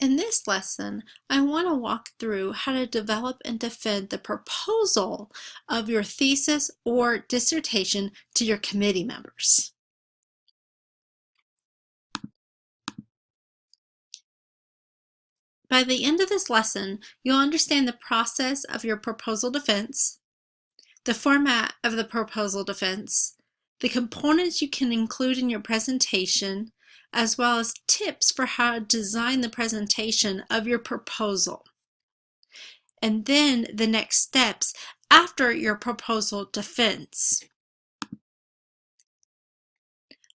In this lesson, I want to walk through how to develop and defend the proposal of your thesis or dissertation to your committee members. By the end of this lesson, you'll understand the process of your proposal defense, the format of the proposal defense, the components you can include in your presentation, as well as tips for how to design the presentation of your proposal. And then the next steps after your proposal defense.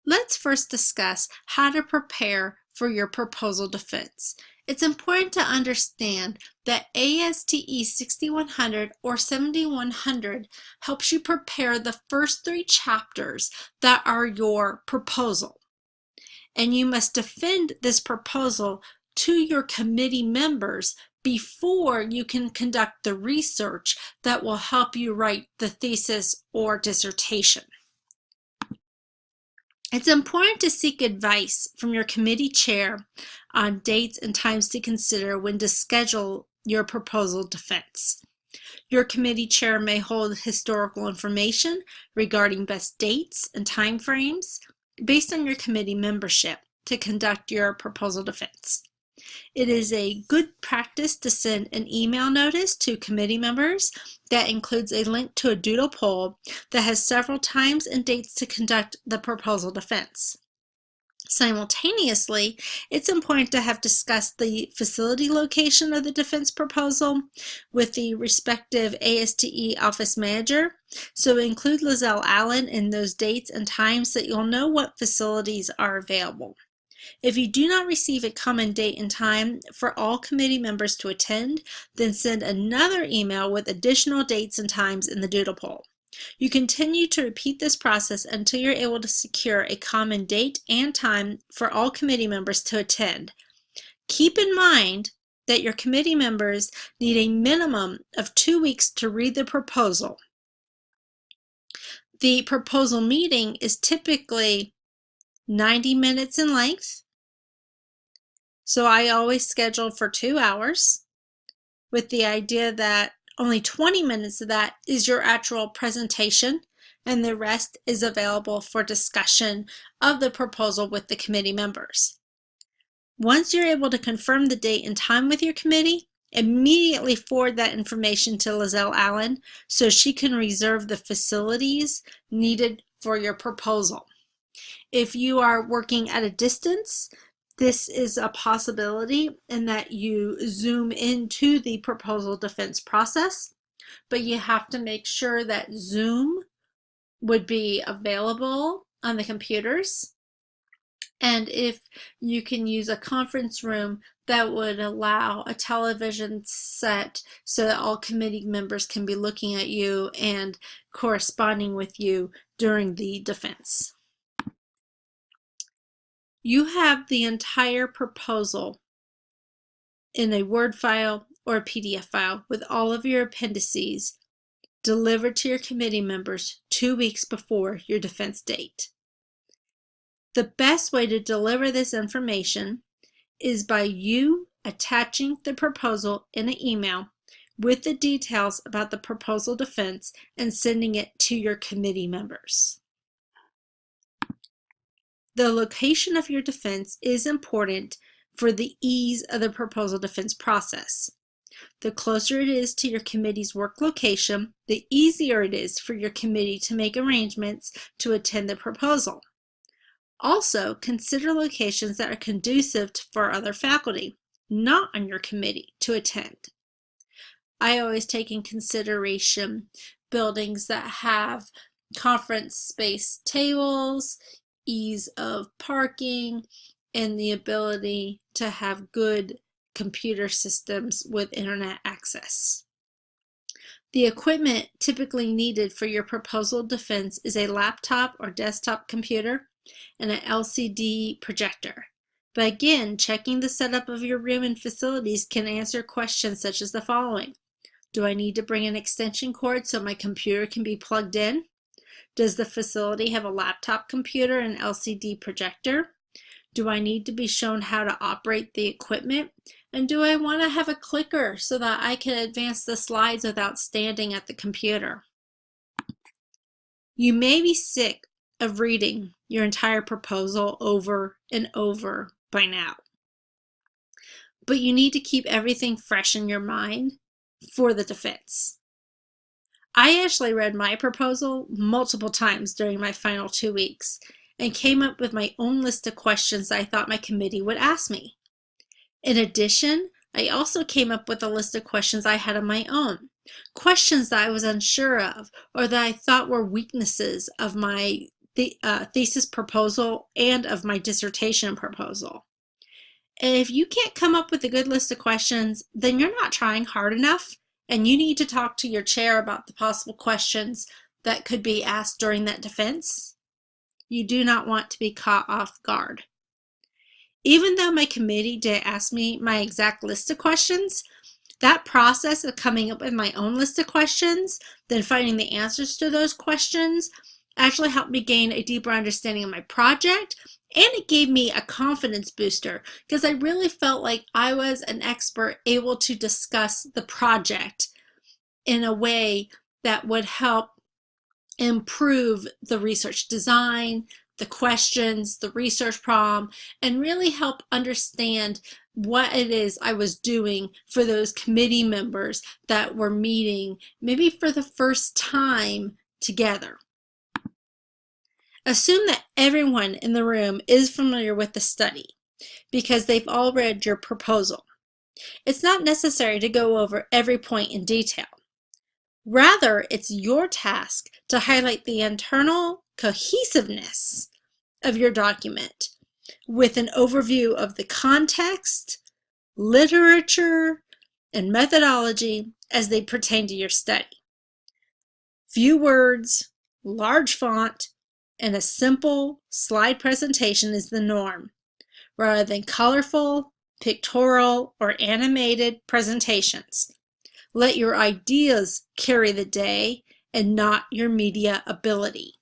Let's first discuss how to prepare for your proposal defense. It's important to understand that ASTE 6100 or 7100 helps you prepare the first three chapters that are your proposal and you must defend this proposal to your committee members before you can conduct the research that will help you write the thesis or dissertation. It's important to seek advice from your committee chair on dates and times to consider when to schedule your proposal defense. Your committee chair may hold historical information regarding best dates and timeframes, based on your committee membership to conduct your proposal defense. It is a good practice to send an email notice to committee members that includes a link to a doodle poll that has several times and dates to conduct the proposal defense. Simultaneously, it's important to have discussed the facility location of the defense proposal with the respective ASTE office manager. So include Lizelle Allen in those dates and times that you'll know what facilities are available. If you do not receive a common date and time for all committee members to attend, then send another email with additional dates and times in the doodle poll. You continue to repeat this process until you're able to secure a common date and time for all committee members to attend. Keep in mind that your committee members need a minimum of two weeks to read the proposal. The proposal meeting is typically 90 minutes in length. So I always schedule for two hours with the idea that only 20 minutes of that is your actual presentation and the rest is available for discussion of the proposal with the committee members. Once you're able to confirm the date and time with your committee, immediately forward that information to Lizelle Allen so she can reserve the facilities needed for your proposal. If you are working at a distance, this is a possibility in that you zoom into the proposal defense process, but you have to make sure that Zoom would be available on the computers. And if you can use a conference room that would allow a television set so that all committee members can be looking at you and corresponding with you during the defense. You have the entire proposal in a Word file or a PDF file with all of your appendices delivered to your committee members two weeks before your defense date. The best way to deliver this information is by you attaching the proposal in an email with the details about the proposal defense and sending it to your committee members. The location of your defense is important for the ease of the proposal defense process. The closer it is to your committee's work location, the easier it is for your committee to make arrangements to attend the proposal. Also, consider locations that are conducive for other faculty, not on your committee, to attend. I always take in consideration buildings that have conference space tables, ease of parking, and the ability to have good computer systems with internet access. The equipment typically needed for your proposal defense is a laptop or desktop computer and an LCD projector. But again, checking the setup of your room and facilities can answer questions such as the following. Do I need to bring an extension cord so my computer can be plugged in? Does the facility have a laptop computer and LCD projector? Do I need to be shown how to operate the equipment? And do I want to have a clicker so that I can advance the slides without standing at the computer? You may be sick of reading your entire proposal over and over by now. But you need to keep everything fresh in your mind for the defense. I actually read my proposal multiple times during my final two weeks and came up with my own list of questions I thought my committee would ask me. In addition, I also came up with a list of questions I had of my own, questions that I was unsure of or that I thought were weaknesses of my the, uh, thesis proposal and of my dissertation proposal. If you can't come up with a good list of questions, then you're not trying hard enough and you need to talk to your chair about the possible questions that could be asked during that defense. You do not want to be caught off guard. Even though my committee did ask me my exact list of questions, that process of coming up with my own list of questions, then finding the answers to those questions, actually helped me gain a deeper understanding of my project and it gave me a confidence booster because I really felt like I was an expert able to discuss the project in a way that would help improve the research design, the questions, the research problem, and really help understand what it is I was doing for those committee members that were meeting maybe for the first time together. Assume that everyone in the room is familiar with the study because they've all read your proposal. It's not necessary to go over every point in detail. Rather, it's your task to highlight the internal cohesiveness of your document with an overview of the context, literature, and methodology as they pertain to your study. Few words, large font, and a simple slide presentation is the norm, rather than colorful, pictorial, or animated presentations. Let your ideas carry the day and not your media ability.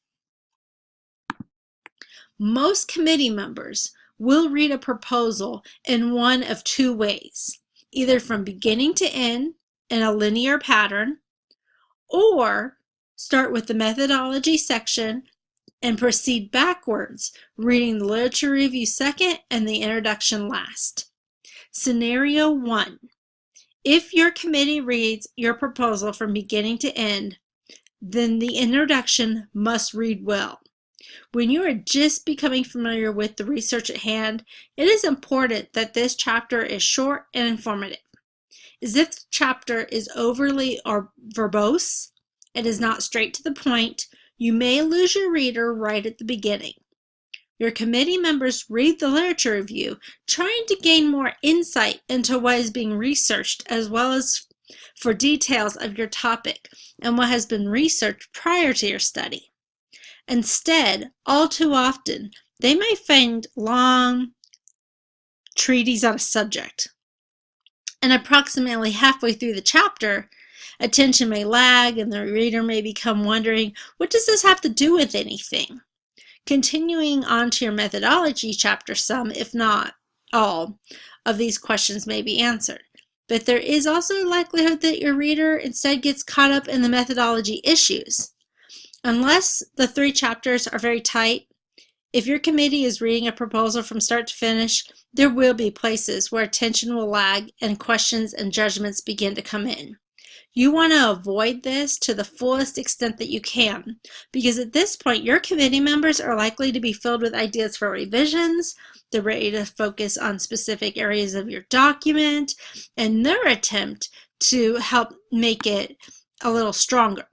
Most committee members will read a proposal in one of two ways, either from beginning to end in a linear pattern, or start with the methodology section and proceed backwards, reading the literature review second and the introduction last. Scenario one, if your committee reads your proposal from beginning to end, then the introduction must read well. When you are just becoming familiar with the research at hand, it is important that this chapter is short and informative. As if the chapter is overly or verbose, it is not straight to the point, you may lose your reader right at the beginning. Your committee members read the literature review, trying to gain more insight into what is being researched as well as for details of your topic and what has been researched prior to your study. Instead, all too often, they may find long treatises on a subject. And approximately halfway through the chapter, Attention may lag and the reader may become wondering, what does this have to do with anything? Continuing on to your methodology chapter, some, if not all, of these questions may be answered. But there is also a likelihood that your reader instead gets caught up in the methodology issues. Unless the three chapters are very tight, if your committee is reading a proposal from start to finish, there will be places where attention will lag and questions and judgments begin to come in. You want to avoid this to the fullest extent that you can because at this point your committee members are likely to be filled with ideas for revisions, they're ready to focus on specific areas of your document and their attempt to help make it a little stronger.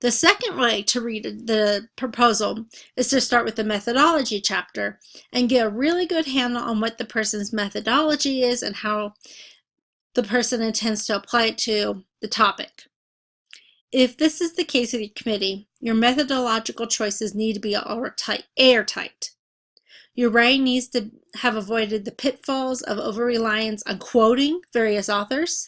The second way to read the proposal is to start with the methodology chapter and get a really good handle on what the person's methodology is and how the person intends to apply it to the topic. If this is the case with your committee, your methodological choices need to be airtight. Your writing needs to have avoided the pitfalls of over-reliance on quoting various authors.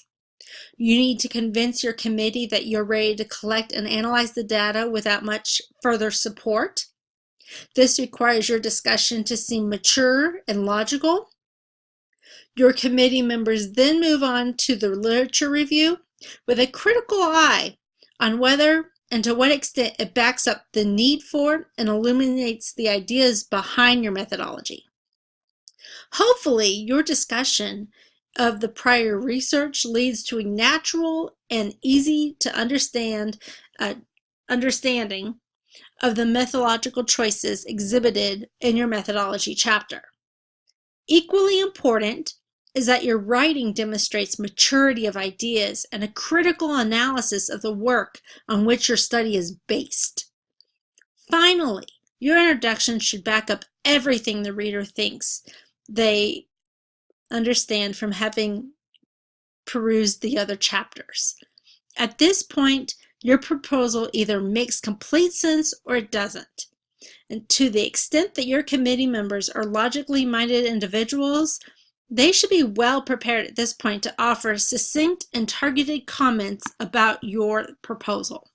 You need to convince your committee that you're ready to collect and analyze the data without much further support. This requires your discussion to seem mature and logical. Your committee members then move on to the literature review with a critical eye on whether and to what extent it backs up the need for and illuminates the ideas behind your methodology. Hopefully, your discussion of the prior research leads to a natural and easy to understand uh, understanding of the methodological choices exhibited in your methodology chapter. Equally important is that your writing demonstrates maturity of ideas and a critical analysis of the work on which your study is based. Finally, your introduction should back up everything the reader thinks they understand from having perused the other chapters. At this point, your proposal either makes complete sense or it doesn't. And to the extent that your committee members are logically minded individuals, they should be well prepared at this point to offer succinct and targeted comments about your proposal.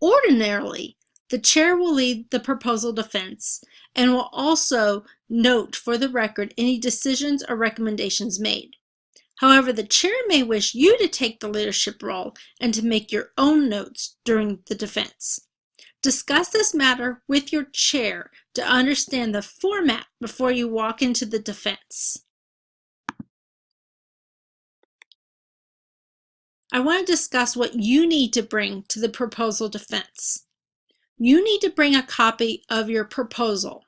Ordinarily, the chair will lead the proposal defense and will also note for the record any decisions or recommendations made. However, the chair may wish you to take the leadership role and to make your own notes during the defense. Discuss this matter with your chair to understand the format before you walk into the defense. I want to discuss what you need to bring to the proposal defense. You need to bring a copy of your proposal,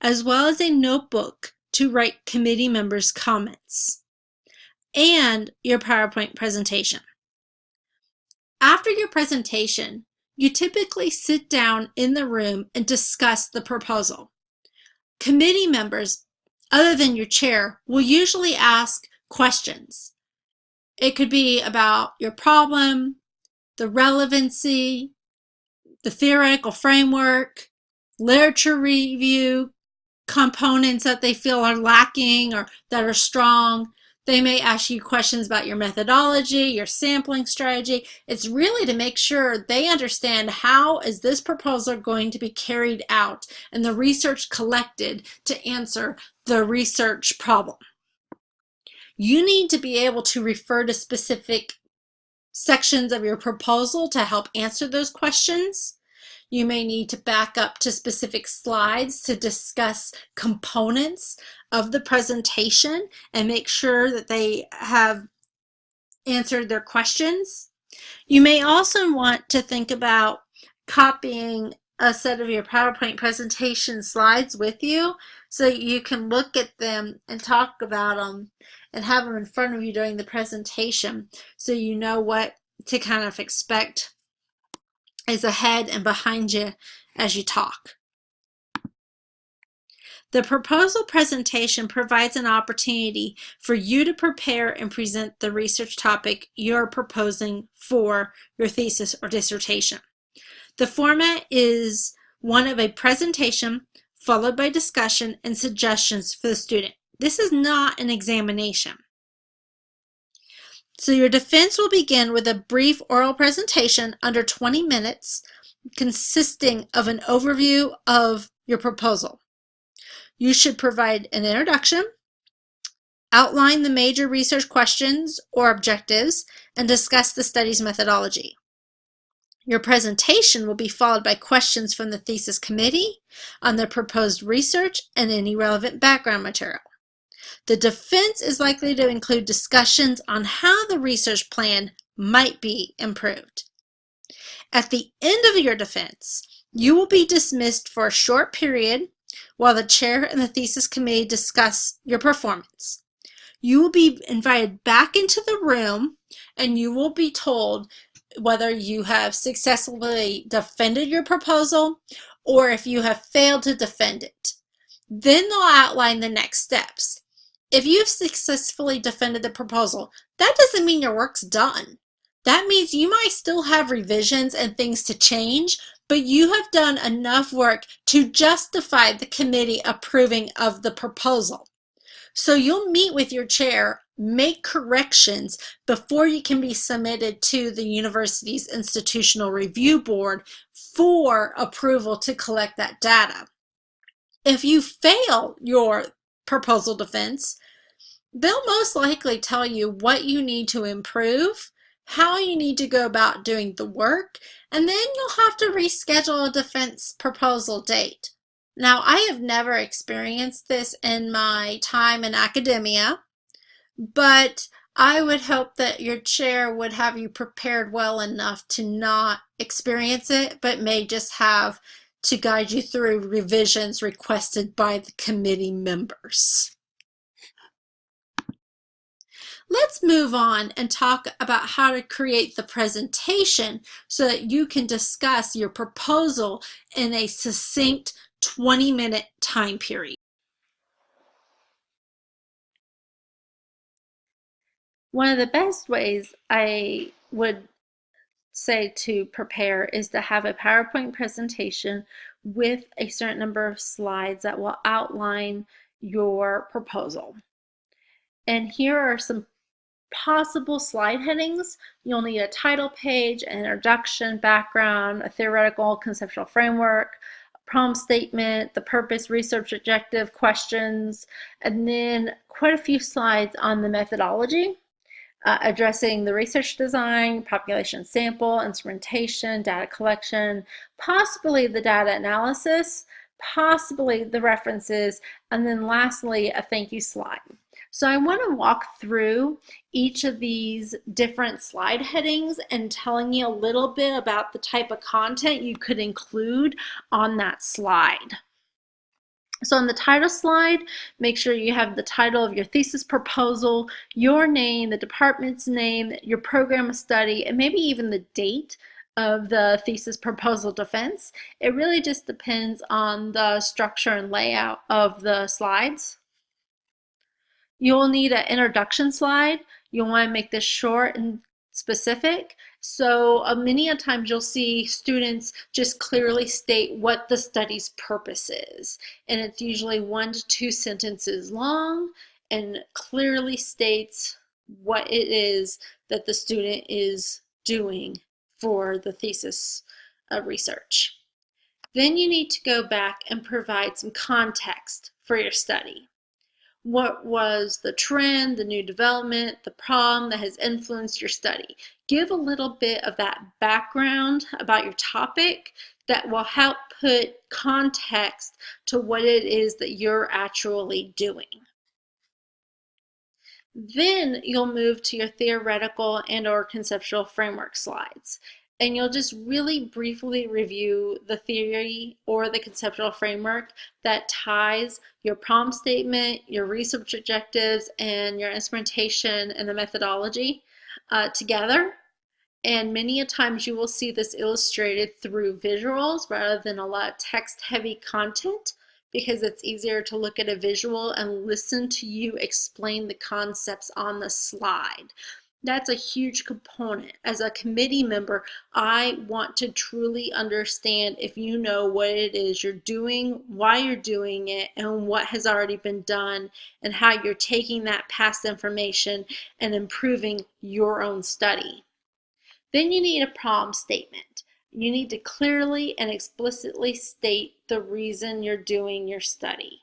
as well as a notebook to write committee members' comments, and your PowerPoint presentation. After your presentation, you typically sit down in the room and discuss the proposal. Committee members, other than your chair, will usually ask questions. It could be about your problem, the relevancy, the theoretical framework, literature review, components that they feel are lacking or that are strong, they may ask you questions about your methodology, your sampling strategy. It's really to make sure they understand how is this proposal going to be carried out and the research collected to answer the research problem. You need to be able to refer to specific sections of your proposal to help answer those questions. You may need to back up to specific slides to discuss components of the presentation and make sure that they have answered their questions. You may also want to think about copying a set of your PowerPoint presentation slides with you so you can look at them and talk about them and have them in front of you during the presentation so you know what to kind of expect is ahead and behind you as you talk. The proposal presentation provides an opportunity for you to prepare and present the research topic you're proposing for your thesis or dissertation. The format is one of a presentation followed by discussion and suggestions for the student. This is not an examination. So your defense will begin with a brief oral presentation under 20 minutes consisting of an overview of your proposal. You should provide an introduction, outline the major research questions or objectives, and discuss the study's methodology. Your presentation will be followed by questions from the thesis committee on the proposed research and any relevant background material. The defense is likely to include discussions on how the research plan might be improved. At the end of your defense, you will be dismissed for a short period while the chair and the thesis committee discuss your performance. You will be invited back into the room and you will be told whether you have successfully defended your proposal or if you have failed to defend it. Then they'll outline the next steps. If you've successfully defended the proposal, that doesn't mean your work's done. That means you might still have revisions and things to change, but you have done enough work to justify the committee approving of the proposal. So you'll meet with your chair make corrections before you can be submitted to the university's institutional review board for approval to collect that data. If you fail your proposal defense, they'll most likely tell you what you need to improve, how you need to go about doing the work, and then you'll have to reschedule a defense proposal date. Now, I have never experienced this in my time in academia, but I would hope that your chair would have you prepared well enough to not experience it, but may just have to guide you through revisions requested by the committee members. Let's move on and talk about how to create the presentation so that you can discuss your proposal in a succinct 20 minute time period. One of the best ways I would say to prepare is to have a PowerPoint presentation with a certain number of slides that will outline your proposal. And here are some possible slide headings. You'll need a title page, an introduction, background, a theoretical conceptual framework, problem statement, the purpose, research objective, questions, and then quite a few slides on the methodology uh, addressing the research design, population sample, instrumentation, data collection, possibly the data analysis, possibly the references, and then lastly, a thank you slide. So I want to walk through each of these different slide headings and telling you a little bit about the type of content you could include on that slide. So on the title slide, make sure you have the title of your thesis proposal, your name, the department's name, your program of study, and maybe even the date of the thesis proposal defense. It really just depends on the structure and layout of the slides. You'll need an introduction slide. You'll want to make this short and specific. So uh, many a times you'll see students just clearly state what the study's purpose is. And it's usually one to two sentences long and clearly states what it is that the student is doing for the thesis uh, research. Then you need to go back and provide some context for your study what was the trend, the new development, the problem that has influenced your study. Give a little bit of that background about your topic that will help put context to what it is that you're actually doing. Then you'll move to your theoretical and or conceptual framework slides and you'll just really briefly review the theory or the conceptual framework that ties your prompt statement, your research objectives, and your instrumentation and the methodology uh, together. And many a times you will see this illustrated through visuals rather than a lot of text heavy content because it's easier to look at a visual and listen to you explain the concepts on the slide. That's a huge component. As a committee member, I want to truly understand if you know what it is you're doing, why you're doing it, and what has already been done, and how you're taking that past information and improving your own study. Then you need a problem statement. You need to clearly and explicitly state the reason you're doing your study.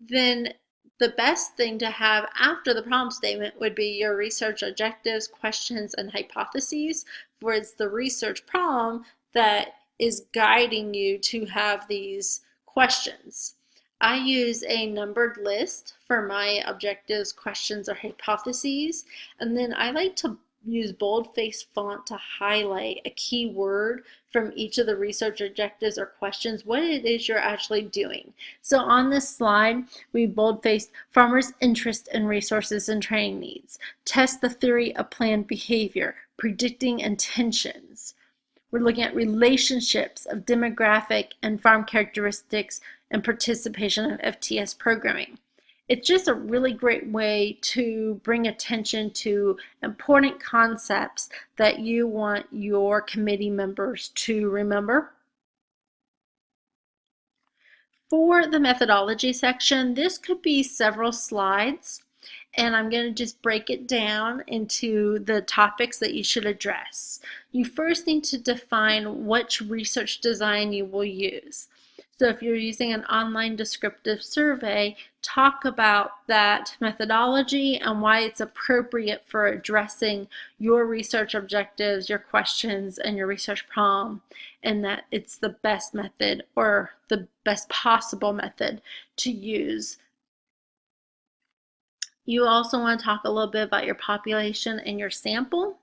Then the best thing to have after the problem statement would be your research objectives, questions, and hypotheses, where it's the research problem that is guiding you to have these questions. I use a numbered list for my objectives, questions, or hypotheses, and then I like to use boldface font to highlight a key word from each of the research objectives or questions, what it is you're actually doing. So on this slide, we boldfaced farmers' interest in resources and training needs, test the theory of planned behavior, predicting intentions. We're looking at relationships of demographic and farm characteristics and participation of FTS programming it's just a really great way to bring attention to important concepts that you want your committee members to remember. For the methodology section, this could be several slides and I'm going to just break it down into the topics that you should address. You first need to define which research design you will use. So if you're using an online descriptive survey, talk about that methodology and why it's appropriate for addressing your research objectives, your questions, and your research problem, and that it's the best method or the best possible method to use. You also want to talk a little bit about your population and your sample.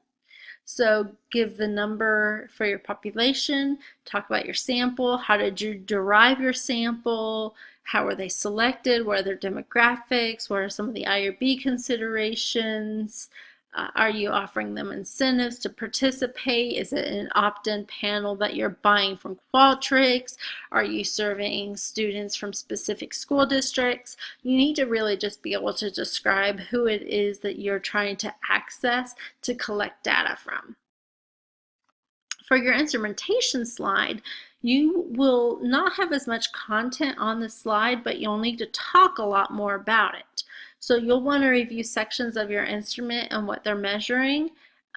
So give the number for your population, talk about your sample, how did you derive your sample, how were they selected, what are their demographics, what are some of the IRB considerations, uh, are you offering them incentives to participate? Is it an opt-in panel that you're buying from Qualtrics? Are you serving students from specific school districts? You need to really just be able to describe who it is that you're trying to access to collect data from. For your instrumentation slide, you will not have as much content on the slide, but you'll need to talk a lot more about it. So you'll want to review sections of your instrument and what they're measuring,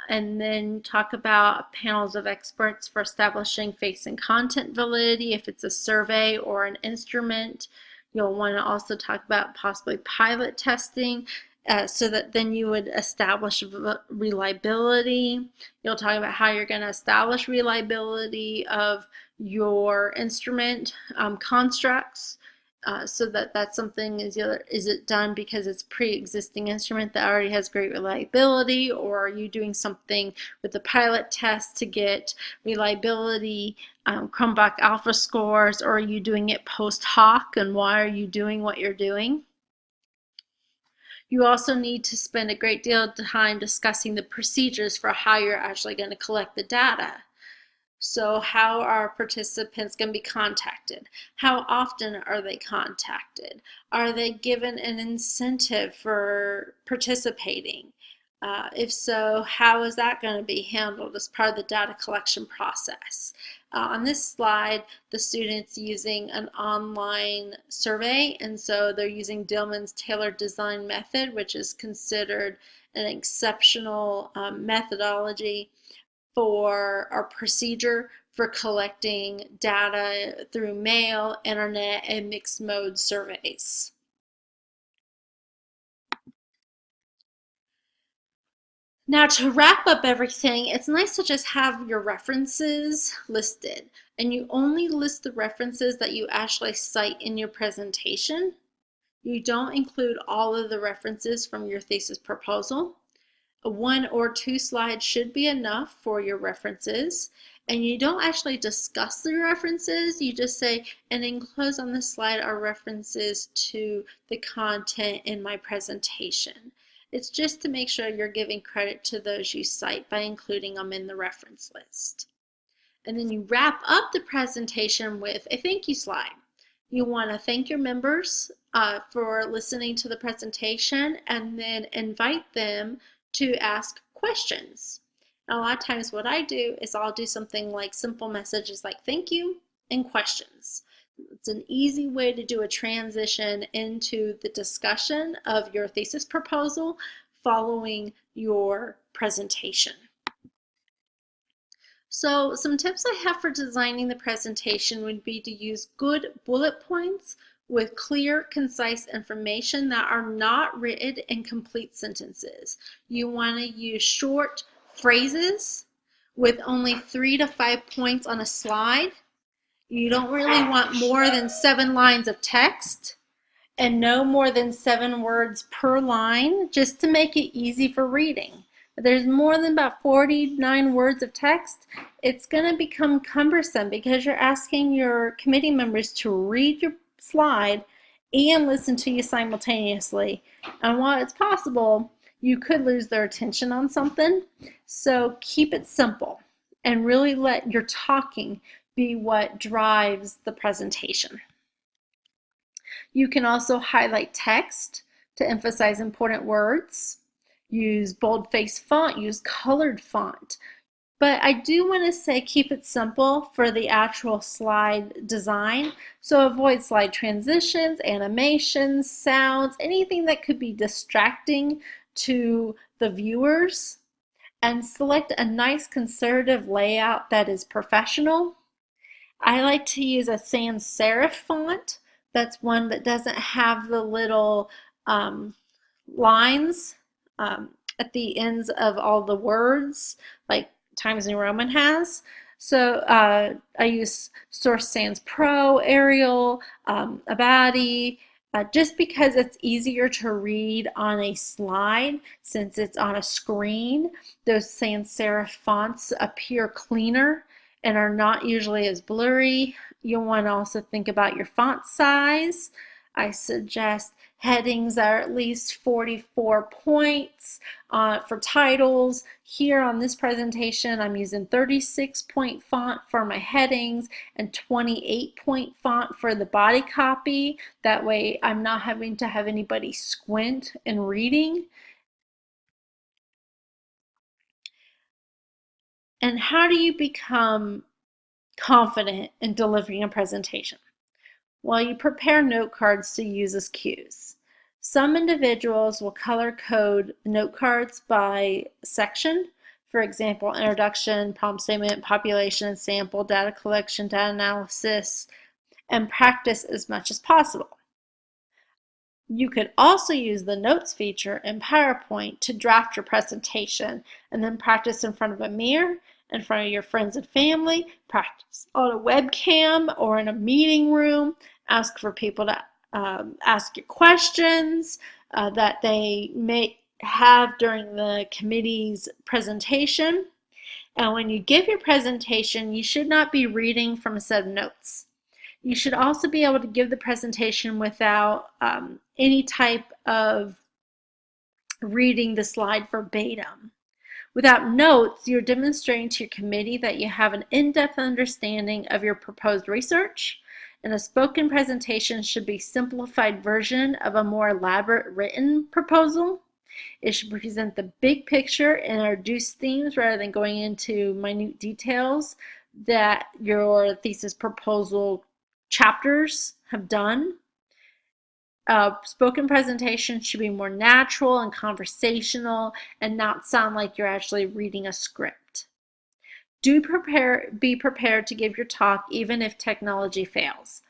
and then talk about panels of experts for establishing face and content validity if it's a survey or an instrument. You'll want to also talk about possibly pilot testing uh, so that then you would establish reliability. You'll talk about how you're going to establish reliability of your instrument um, constructs uh, so that that's something is either is it done because it's pre-existing instrument that already has great reliability? Or are you doing something with the pilot test to get reliability um, Cronbach alpha scores? Or are you doing it post hoc? And why are you doing what you're doing? You also need to spend a great deal of time discussing the procedures for how you're actually going to collect the data so how are participants going to be contacted? How often are they contacted? Are they given an incentive for participating? Uh, if so, how is that going to be handled as part of the data collection process? Uh, on this slide, the student's using an online survey, and so they're using Dillman's tailored design method, which is considered an exceptional um, methodology for our procedure for collecting data through mail, internet, and mixed mode surveys. Now to wrap up everything, it's nice to just have your references listed and you only list the references that you actually cite in your presentation. You don't include all of the references from your thesis proposal one or two slides should be enough for your references. And you don't actually discuss the references. You just say and enclosed on this slide are references to the content in my presentation. It's just to make sure you're giving credit to those you cite by including them in the reference list. And then you wrap up the presentation with a thank you slide. You want to thank your members uh, for listening to the presentation and then invite them to ask questions. a lot of times what I do is I'll do something like simple messages like thank you and questions. It's an easy way to do a transition into the discussion of your thesis proposal following your presentation. So some tips I have for designing the presentation would be to use good bullet points with clear, concise information that are not written in complete sentences. You want to use short phrases with only three to five points on a slide. You don't really want more than seven lines of text and no more than seven words per line just to make it easy for reading. If there's more than about 49 words of text, it's going to become cumbersome because you're asking your committee members to read your slide and listen to you simultaneously. And while it's possible, you could lose their attention on something. So keep it simple and really let your talking be what drives the presentation. You can also highlight text to emphasize important words. Use boldface font, use colored font. But I do want to say keep it simple for the actual slide design. So avoid slide transitions, animations, sounds, anything that could be distracting to the viewers. And select a nice conservative layout that is professional. I like to use a sans serif font. That's one that doesn't have the little um, lines um, at the ends of all the words like Times New Roman has. So uh, I use Source Sans Pro, Arial, um, Abadi, uh, just because it's easier to read on a slide since it's on a screen. Those sans serif fonts appear cleaner and are not usually as blurry. You'll want to also think about your font size. I suggest headings are at least 44 points uh, for titles. Here on this presentation, I'm using 36 point font for my headings and 28 point font for the body copy. That way I'm not having to have anybody squint in reading. And how do you become confident in delivering a presentation? Well, you prepare note cards to use as cues. Some individuals will color code note cards by section. For example, introduction, problem statement, population, sample, data collection, data analysis, and practice as much as possible. You could also use the Notes feature in PowerPoint to draft your presentation and then practice in front of a mirror, in front of your friends and family, practice on a webcam or in a meeting room, ask for people to um, ask you questions uh, that they may have during the committee's presentation. And when you give your presentation, you should not be reading from a set of notes. You should also be able to give the presentation without um, any type of reading the slide verbatim. Without notes, you're demonstrating to your committee that you have an in-depth understanding of your proposed research, and a spoken presentation should be a simplified version of a more elaborate written proposal. It should present the big picture and introduce themes rather than going into minute details that your thesis proposal chapters have done. Uh, spoken presentation should be more natural and conversational and not sound like you're actually reading a script. Do prepare, be prepared to give your talk even if technology fails.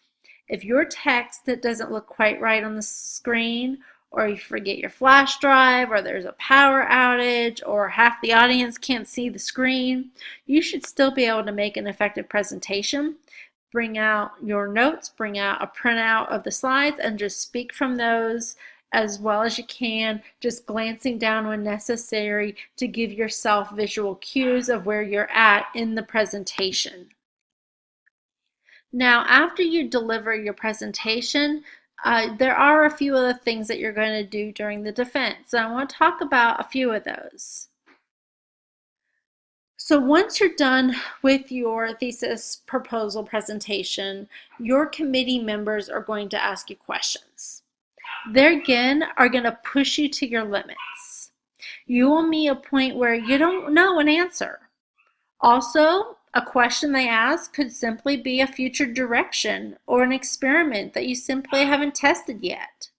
If your text that doesn't look quite right on the screen or you forget your flash drive or there's a power outage or half the audience can't see the screen, you should still be able to make an effective presentation bring out your notes, bring out a printout of the slides, and just speak from those as well as you can, just glancing down when necessary to give yourself visual cues of where you're at in the presentation. Now, after you deliver your presentation, uh, there are a few other things that you're going to do during the defense. So I want to talk about a few of those. So once you're done with your thesis proposal presentation, your committee members are going to ask you questions. They again are going to push you to your limits. You will meet a point where you don't know an answer. Also, a question they ask could simply be a future direction or an experiment that you simply haven't tested yet.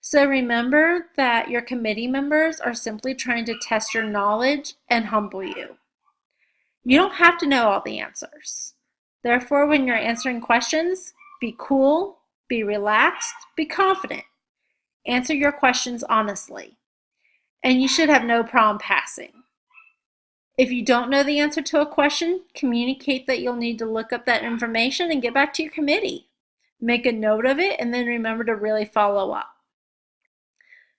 So remember that your committee members are simply trying to test your knowledge and humble you. You don't have to know all the answers. Therefore, when you're answering questions, be cool, be relaxed, be confident. Answer your questions honestly. And you should have no problem passing. If you don't know the answer to a question, communicate that you'll need to look up that information and get back to your committee. Make a note of it and then remember to really follow up.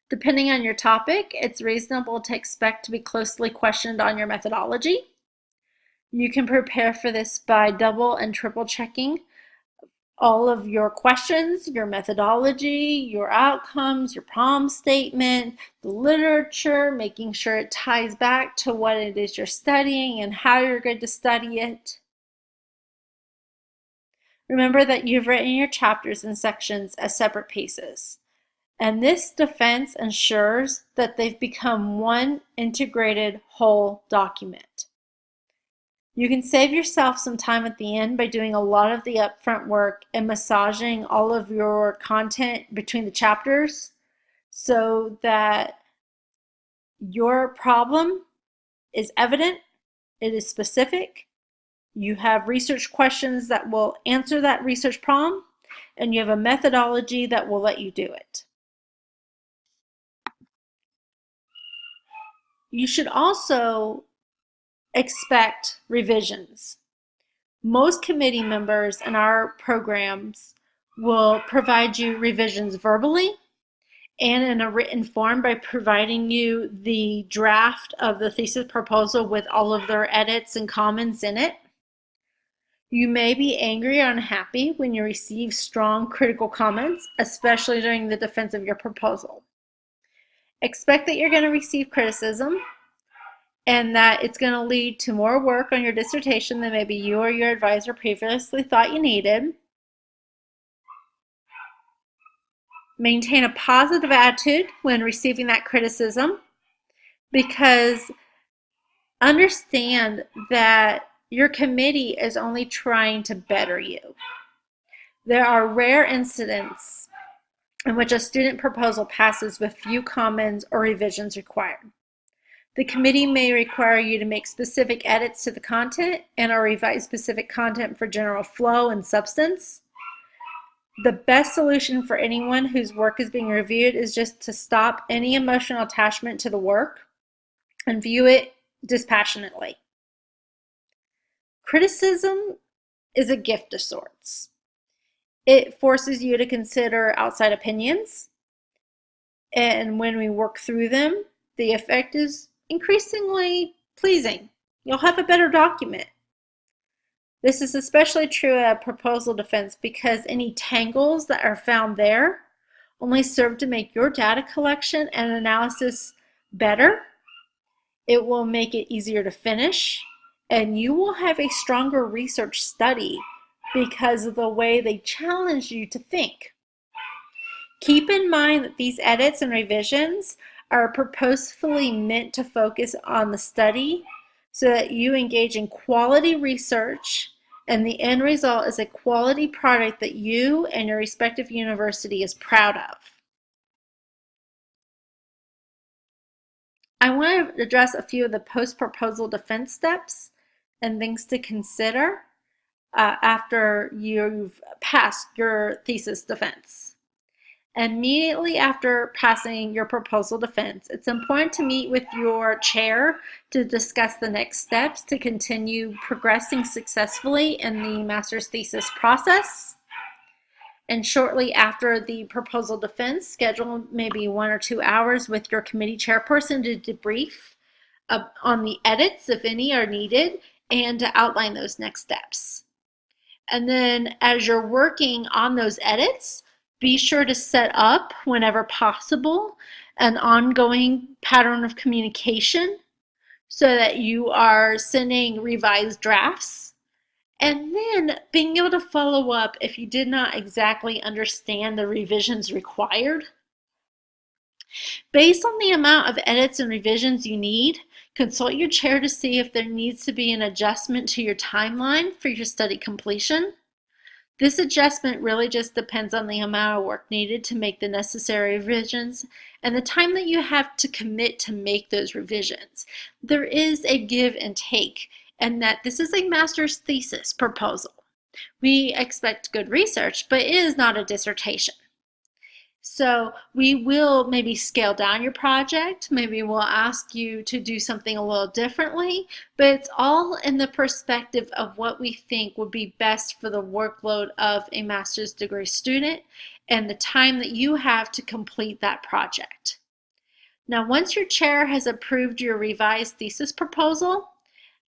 Depending on your topic, it's reasonable to expect to be closely questioned on your methodology. You can prepare for this by double and triple checking all of your questions, your methodology, your outcomes, your problem statement, the literature, making sure it ties back to what it is you're studying and how you're going to study it. Remember that you've written your chapters and sections as separate pieces. And this defense ensures that they've become one integrated whole document. You can save yourself some time at the end by doing a lot of the upfront work and massaging all of your content between the chapters so that your problem is evident, it is specific, you have research questions that will answer that research problem, and you have a methodology that will let you do it. You should also expect revisions. Most committee members in our programs will provide you revisions verbally and in a written form by providing you the draft of the thesis proposal with all of their edits and comments in it. You may be angry or unhappy when you receive strong critical comments, especially during the defense of your proposal. Expect that you're going to receive criticism and that it's going to lead to more work on your dissertation than maybe you or your advisor previously thought you needed. Maintain a positive attitude when receiving that criticism because understand that your committee is only trying to better you. There are rare incidents in which a student proposal passes with few comments or revisions required. The committee may require you to make specific edits to the content and or revise specific content for general flow and substance. The best solution for anyone whose work is being reviewed is just to stop any emotional attachment to the work and view it dispassionately. Criticism is a gift of sorts. It forces you to consider outside opinions, and when we work through them, the effect is increasingly pleasing. You'll have a better document. This is especially true at proposal defense because any tangles that are found there only serve to make your data collection and analysis better. It will make it easier to finish and you will have a stronger research study because of the way they challenge you to think. Keep in mind that these edits and revisions are purposefully meant to focus on the study so that you engage in quality research and the end result is a quality product that you and your respective university is proud of. I want to address a few of the post-proposal defense steps and things to consider uh, after you've passed your thesis defense. Immediately after passing your proposal defense, it's important to meet with your chair to discuss the next steps to continue progressing successfully in the master's thesis process. And shortly after the proposal defense, schedule maybe one or two hours with your committee chairperson to debrief on the edits, if any are needed, and to outline those next steps. And then as you're working on those edits, be sure to set up, whenever possible, an ongoing pattern of communication so that you are sending revised drafts and then being able to follow up if you did not exactly understand the revisions required. Based on the amount of edits and revisions you need, consult your chair to see if there needs to be an adjustment to your timeline for your study completion. This adjustment really just depends on the amount of work needed to make the necessary revisions and the time that you have to commit to make those revisions. There is a give and take and that this is a master's thesis proposal. We expect good research, but it is not a dissertation. So we will maybe scale down your project. Maybe we'll ask you to do something a little differently, but it's all in the perspective of what we think would be best for the workload of a master's degree student and the time that you have to complete that project. Now, once your chair has approved your revised thesis proposal,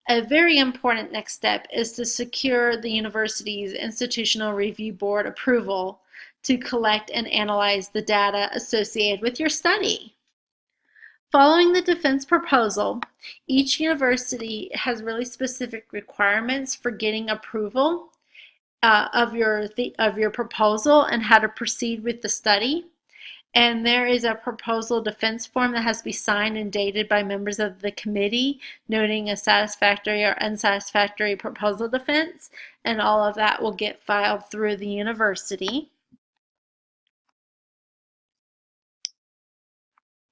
a very important next step is to secure the university's Institutional Review Board approval to collect and analyze the data associated with your study. Following the defense proposal, each university has really specific requirements for getting approval uh, of, your of your proposal and how to proceed with the study. And there is a proposal defense form that has to be signed and dated by members of the committee, noting a satisfactory or unsatisfactory proposal defense. And all of that will get filed through the university.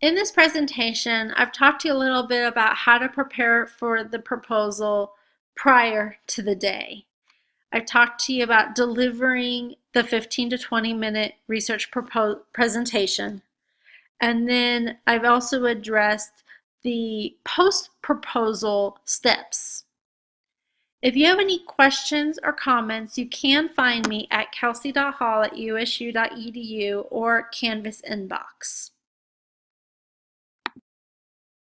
In this presentation, I've talked to you a little bit about how to prepare for the proposal prior to the day. I've talked to you about delivering the 15 to 20 minute research presentation. And then I've also addressed the post-proposal steps. If you have any questions or comments, you can find me at kelsey.hall at usu.edu or Canvas inbox.